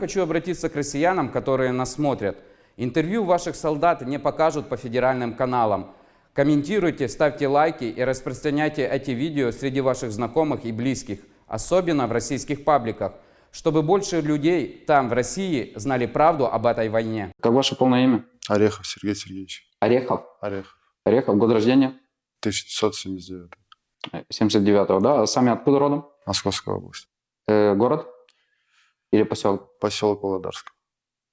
Хочу обратиться к россиянам, которые нас смотрят. Интервью ваших солдат не покажут по федеральным каналам. Комментируйте, ставьте лайки и распространяйте эти видео среди ваших знакомых и близких, особенно в российских пабликах, чтобы больше людей там, в России, знали правду об этой войне. Как ваше полное имя? Орехов Сергей Сергеевич. Орехов. Орехов. Орехов, год рождения? 1979. 79-го, да? А сами откуда родом? Московская область. Э, город? Или поселок? Поселок Володарск.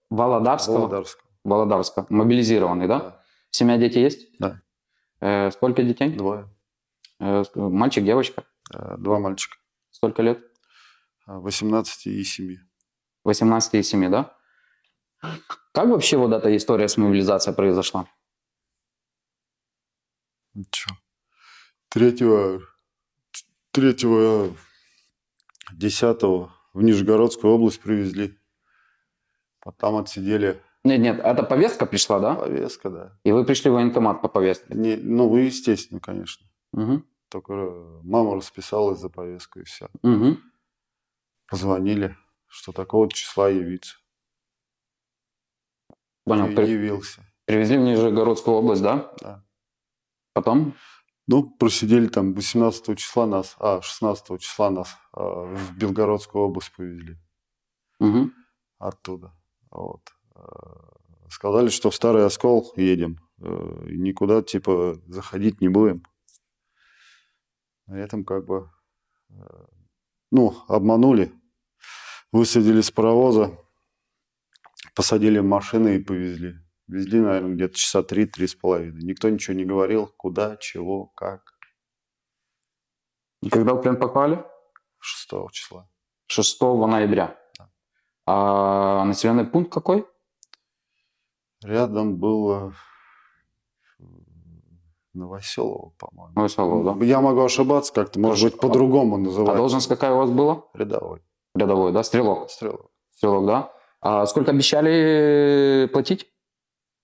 Володарского? Володарск. Володарска. Мобилизированный, да? Да. Семья, дети есть? Да. Э, сколько детей? Двое. Э, мальчик, девочка? Э, Два мальчика. Сколько лет? Э, 18 и 7. 18 и 7, да? Как вообще вот эта история с мобилизацией произошла? Че? Третьего, третьего, десятого в Нижегородскую область привезли. Потом отсидели. Нет, нет, это повестка пришла, да? Повестка, да. И вы пришли в военкомат по повестке? Не, ну, естественно, конечно. Угу. Только мама расписалась за повестку и все. Угу. Позвонили, что такого числа явиться. Понял. При- явился. Привезли в Нижегородскую область, да? Да. Потом? Ну, просидели там 18 числа нас, а, 16 числа нас а, в Белгородскую область повезли Угу. оттуда. Вот. А, Сказали, что в Старый Оскол едем. э, Никуда, типа, заходить не будем. На этом как бы, э, ну, обманули. Высадили с паровоза, посадили в машины и повезли. Везли, наверное, где-то часа три-три с половиной. Никто ничего не говорил, куда, чего, как. И когда в плен попали? 6 числа. 6 ноября. Да. А населенный пункт какой? Рядом было Новоселово, по-моему. Новоселово, да? Я могу ошибаться как-то, может быть, по-другому А называется. должность какая у вас была? Рядовой. Рядовой, да? Стрелок. Стрелок. Стрелок, да? А сколько обещали платить?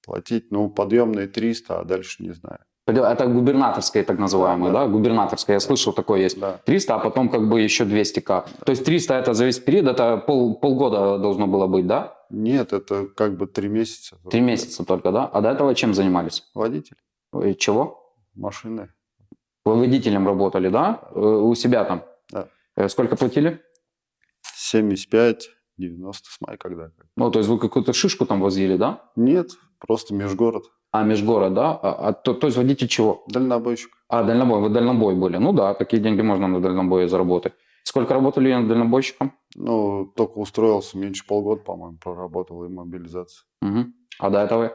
Платить, ну, подъемные 300, а дальше не знаю. Это губернаторская, так называемая, да? Да. Губернаторская, я слышал, такое есть. Да. 300, а потом как бы еще 200к. То есть 300 это за весь период, это пол, полгода должно было быть, да? Нет, это как бы три месяца. Три месяца только, да? А до этого чем занимались? Водитель, Э, Чего? машины. Вы водителем работали, да? Э, У себя там? Да. Э, Сколько платили? 75, 90 с мая когда. Ну, то есть вы какую-то шишку там возили, да? Нет, просто межгород. А, межгород, да? А, а то, то есть водитель чего? Дальнобойщик. А, дальнобой, вы дальнобой были. Ну да, такие деньги можно на дальнобое заработать. Сколько работали над дальнобойщиком? Ну, только устроился, меньше полгода, по-моему, проработал и мобилизация. Угу. А до этого?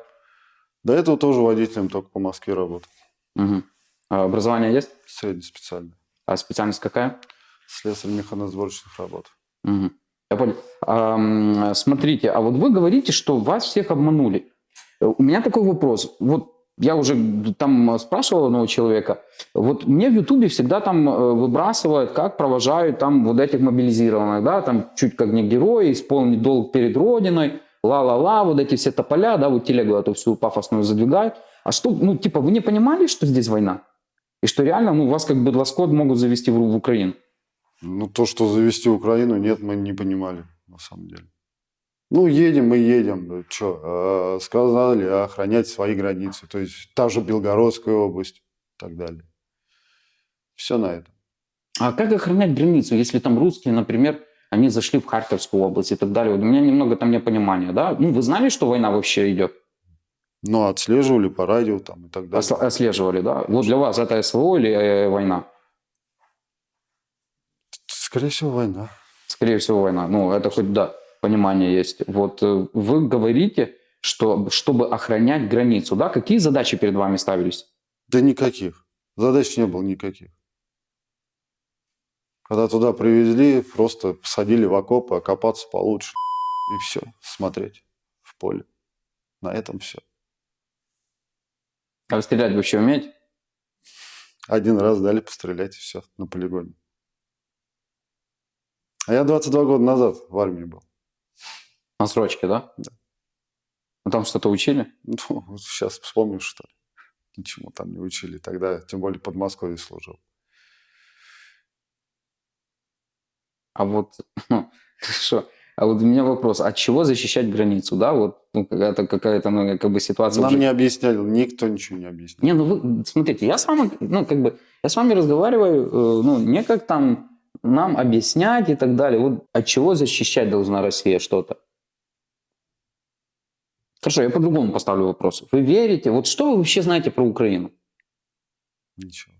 До этого тоже водителем, только по Москве работал. Угу. А образование есть? Среднеспециально. А специальность какая? Слесарь механосборочных работ. Мгм. Я понял. Ам, смотрите, а вот вы говорите, что вас всех обманули. Э, У меня такой вопрос. Вот я уже там спрашивал одного человека. Вот мне в Ютубе всегда там э, выбрасывают, как провожают там вот этих мобилизированных, да, там чуть как не герои, исполнить долг перед Родиной, ла-ла-ла, вот эти все тополя, да, вот телегу эту всю пафосную задвигают. А что, ну, типа, вы не понимали, что здесь война? И что реально, ну, вас как бы лоскот могут завести в, в Украину? Ну, то, что завести Украину, нет, мы не понимали, на самом деле. Ну, едем мы едем. Что, сказали охранять свои границы. То есть та же Белгородская область и так далее. Все на этом. А как охранять границу, если там русские, например, они зашли в Харьковскую область и так далее? Вот у меня немного там непонимания, да? Ну, вы знали, что война вообще идет? Ну, отслеживали по радио там и так далее. Осла- Отслеживали, да? Вот для вас это СВО или э, война? Скорее всего, война. Скорее всего, война. Ну, это хоть, да, понимание есть. Вот э, вы говорите, что чтобы охранять границу, да? Какие задачи перед вами ставились? Да никаких. Задач не было никаких. Когда туда привезли, просто посадили в окопы, окопаться получше. И все, смотреть в поле. На этом все. А вы стрелять вообще умеете? Один раз дали пострелять и все на полигоне. А я 22 года назад в армии был. На срочке, да? Да. Ну, там что-то учили? Ну, сейчас вспомнишь, что ли. Ничему там не учили. Тогда, тем более, в Подмосковье служил. А вот, ну, хорошо. А вот у меня вопрос, от чего защищать границу, да? Вот ну, какая-то какая-то ну, как бы ситуация. Нам уже- не объясняли, никто ничего не объяснял. Не, ну вы, смотрите, я с вами, ну, как бы, я с вами разговариваю, э, ну, не как там нам объяснять и так далее. Вот от чего защищать должна Россия что-то? Хорошо, я по-другому поставлю вопрос. Вы верите? Вот что вы вообще знаете про Украину? Ничего.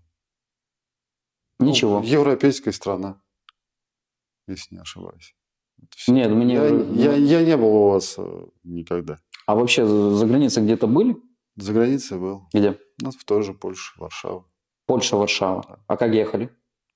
Ничего. Ну, европейская страна, если не ошибаюсь. Нет, мне... я, я, я не был у вас э, никогда. А вообще за границей где-то были? За границей был. Где? Ну, в той же Польше, Варшава. Польша, Варшава. А как ехали?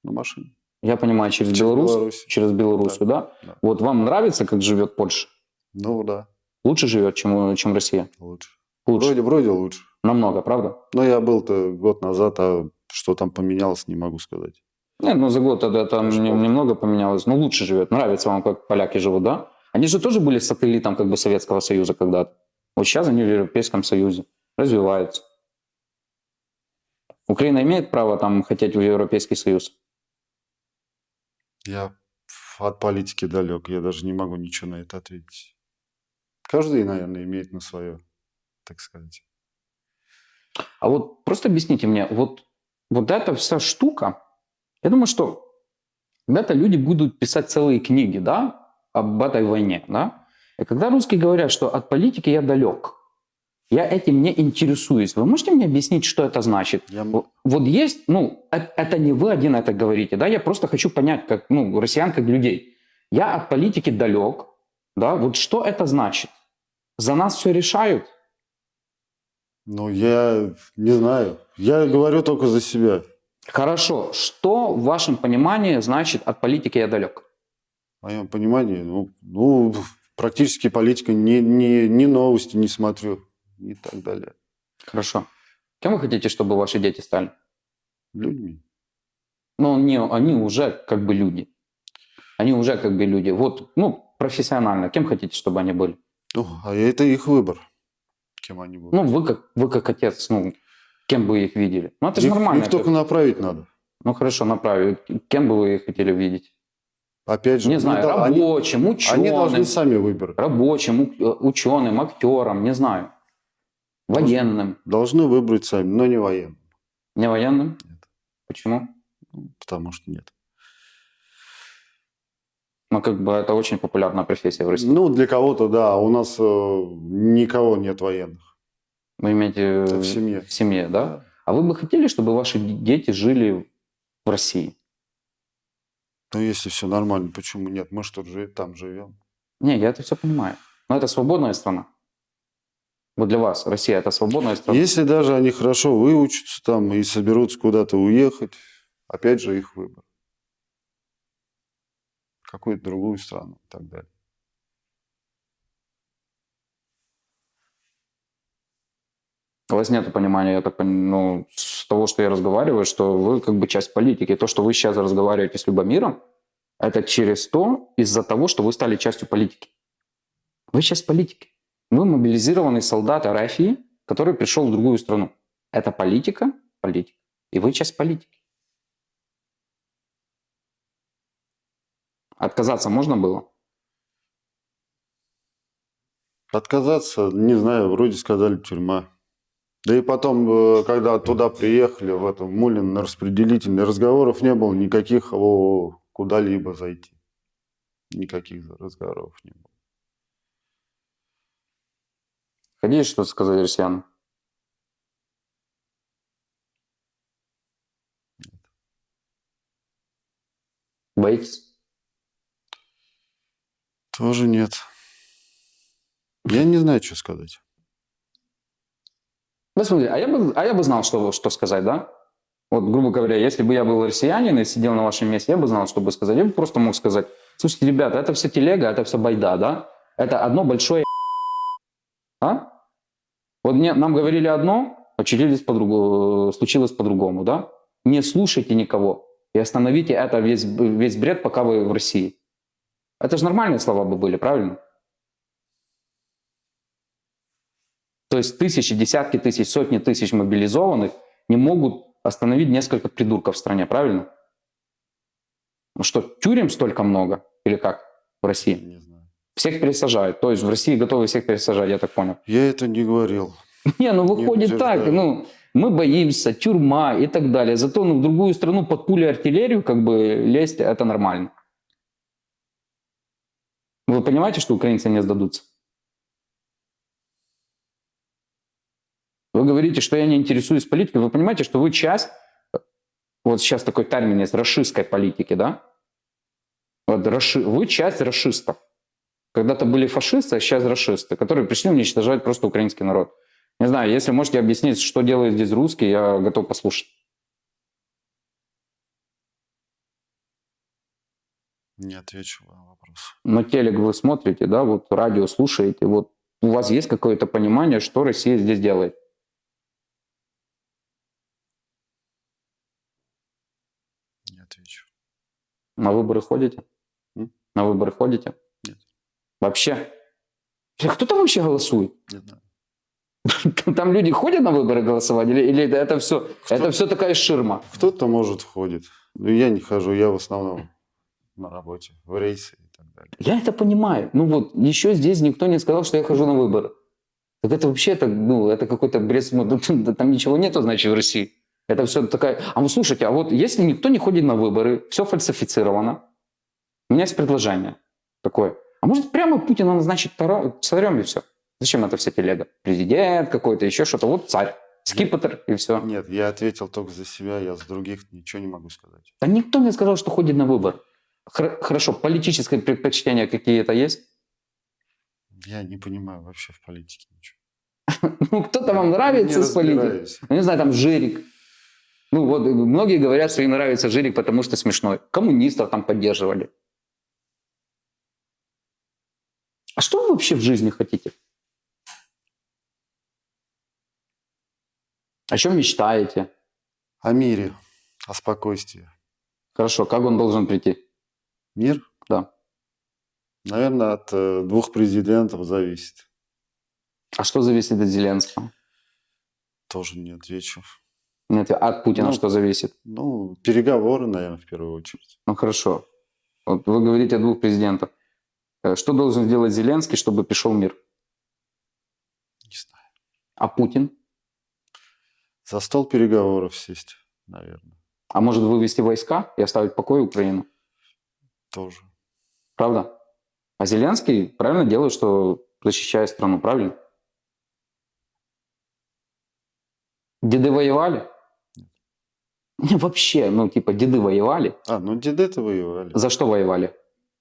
На машине. Я понимаю, через, Через Беларусь? Беларусь. Через Белоруссию, да? Да. Вот вам нравится, как живет Польша? Ну, да, Лучше живет, чем, чем Россия? лучше. Лучше. Вроде, вроде лучше. Намного, правда? Но я был-то год назад, а что там поменялось, не могу сказать. Нет, ну за год это там не- немного поменялось. Ну, лучше живет. Нравится вам, как поляки живут, да? Они же тоже были сателлитом как бы Советского Союза когда-то. Вот сейчас они в Европейском Союзе. Развиваются. Украина имеет право там хотеть в Европейский Союз? Я от политики далек, я даже не могу ничего на это ответить. Каждый, наверное, имеет на свое, так сказать. А вот просто объясните мне, вот, вот эта вся штука, я думаю, что когда-то люди будут писать целые книги, да, об этой войне, да, и когда русские говорят, что от политики я далек, я этим не интересуюсь, вы можете мне объяснить, что это значит? Я, Вот есть, ну, э- это не вы один это говорите, да, я просто хочу понять, как, ну, россиян как людей. Я от политики далек, да, вот что это значит? За нас все решают? ну, я не знаю. Я говорю только за себя. Хорошо, что в вашем понимании значит от политики я далек? В моем понимании, ну, ну практически политика, ни, ни, ни новости не смотрю и так далее. Хорошо. Кем вы хотите, чтобы ваши дети стали? Людьми. Ну, они, они уже как бы люди. Они уже как бы люди. Вот, ну, профессионально. Кем хотите, чтобы они были? Ну, а это их выбор, кем они будут. Ну, вы как, вы как отец, ну, кем бы их видели? Ну, это же нормально. их только направить надо. Ну, хорошо, направить. Кем бы вы их хотели видеть? Опять же, Не знаю, да, они, рабочим, ученым. они должны сами выбрать. Рабочим, у- ученым, актером, не знаю. Военным. Должны выбрать сами, но не военным, Не военным? Нет. Почему? потому что нет. Ну, как бы это очень популярная профессия в России. Ну, для кого-то, да, у нас э, никого нет военных. Вы имеете Это в семье. в семье, да? А вы бы хотели, чтобы ваши дети жили в России? Ну, если все нормально, почему нет? Мы что, там живем? Не, я это все понимаю. Но это свободная страна. Вот для вас Россия это свободная страна. Если даже они хорошо выучатся там и соберутся куда-то уехать, опять же их выбор. Какую-то другую страну и так далее. У вас нет понимания, я так ну, с того, что я разговариваю, что вы как бы часть политики. То, что вы сейчас разговариваете с Любомиром, это через то, из-за того, что вы стали частью политики. Вы часть политики. Вы мобилизированный солдат Арафии, который пришел в другую страну. Это политика, политика. И вы часть политики. Отказаться можно было? Отказаться, не знаю, вроде сказали тюрьма. Да и потом, э, когда туда приехали, в этом Мулин на распределительный, разговоров не было никаких о куда-либо зайти. Никаких разговоров не было. Хотите что-то сказать россиянам? Боитесь? Тоже нет. Я не знаю, что сказать. Ну, смотри, а я бы, а я бы знал, что, что сказать, да? Вот, грубо говоря, если бы я был россиянин и сидел на вашем месте, я бы знал, что бы сказать. Я бы просто мог сказать, слушайте, ребята, это все телега, это все байда, да? Это одно большое а? Вот мне, нам говорили одно, очутились по-другому, случилось по-другому, да? Не слушайте никого и остановите это весь, весь бред, пока вы в России. Это же нормальные слова бы были, правильно? То есть тысячи, десятки тысяч, сотни тысяч мобилизованных не могут остановить несколько придурков в стране, правильно? Ну что, тюрем столько много? Или как в России? Не знаю. Всех пересажают. То есть в России готовы всех пересажать, я так понял. Я это не говорил. Не, ну выходит Не так, ну, мы боимся, тюрьма и так далее. Зато ну, в другую страну под пули артиллерию как бы лезть, это нормально. Вы понимаете, что украинцы не сдадутся? Вы говорите, что я не интересуюсь политикой. Вы понимаете, что вы часть, вот сейчас такой термин есть, расистской политики, да? Вот расши- вы часть расистов. Когда-то были фашисты, а сейчас расисты, которые пришли уничтожать просто украинский народ. Не знаю, если можете объяснить, что делают здесь русские, я готов послушать. Не отвечу на вопрос. Но телек вы смотрите, да, вот радио слушаете, вот у вас есть какое-то понимание, что Россия здесь делает? Не отвечу. На выборы ходите? М? На выборы ходите? Нет. Вообще? Кто там вообще голосует? Не знаю. Там люди ходят на выборы голосовать или, или это все, это все такая ширма? Кто-то, может, ходит. Но я не хожу, я в основном на работе, в рейсы и так далее. Я это понимаю. Ну вот, еще здесь никто не сказал, что я хожу на выборы. Так это вообще, так, ну, это какой-то бред. да Там ничего нету, значит, в России. Это все такая... А вы слушайте, а вот если никто не ходит на выборы, все фальсифицировано, у меня есть предложение такое. А может прямо Путина назначить царем и все? Зачем это вся телега? Президент какой-то, еще что-то. Вот царь, скипетр и все. Нет, я ответил только за себя, я за других ничего не могу сказать. Да никто не сказал, что ходит на выбор. Хорошо, политическое предпочтение какие-то есть? Я не понимаю вообще в политике ничего. Ну, кто-то вам нравится с политикой? Ну, не знаю, там Жирик. Ну, вот многие говорят, что им нравится Жирик, потому что смешной. Коммунистов там поддерживали. А что вы вообще в жизни хотите? О чем мечтаете? О мире, о спокойствии. Хорошо, как он должен прийти? Мир? Да. Наверное, от э, двух президентов зависит. А что зависит от Зеленского? Тоже не отвечу. Нет, от Путина Ну, что зависит? Ну, переговоры, наверное, в первую очередь. Ну хорошо. Вот вы говорите о двух президентах. Э, Что должен сделать Зеленский, чтобы пришел мир? Не знаю. А Путин? За стол переговоров сесть, наверное. А может вывести войска и оставить в покое Украину? Тоже. Правда? А Зеленский правильно делает, что защищает страну, правильно? Деды воевали? Не, вообще, ну типа деды воевали. А, ну деды-то воевали. За что воевали?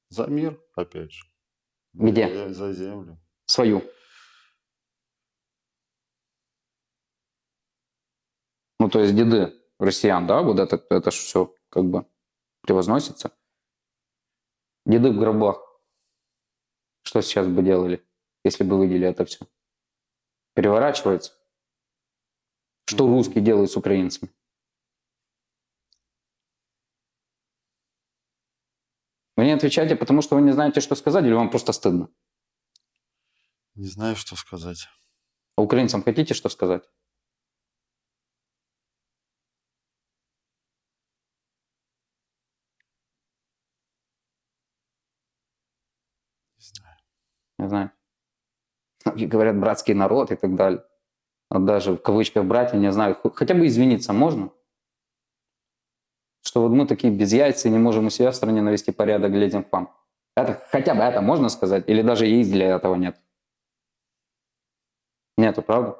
За мир, опять же. Где? За, землю. Свою. Ну то есть деды россиян, да, вот это, это все как бы превозносится. Деды в гробах. Что сейчас бы делали, если бы видели это все? Переворачивается. Что русские делают с украинцами? Вы не отвечаете, потому что вы не знаете, что сказать, или вам просто стыдно? Не знаю, что сказать. А украинцам хотите что сказать? Не знаю. Говорят братский народ и так далее. Вот даже в кавычках братья, не знаю, хо- хотя бы извиниться можно? Что вот мы такие без яйца не можем у себя в стране навести порядок, глядим к вам. Это, хотя бы это можно сказать? Или даже яиц для этого нет? Нету, правда?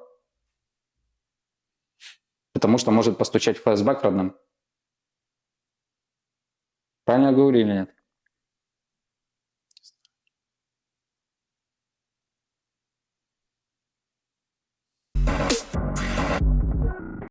Потому что может постучать в ФСБ к родным. Правильно я говорю или нет?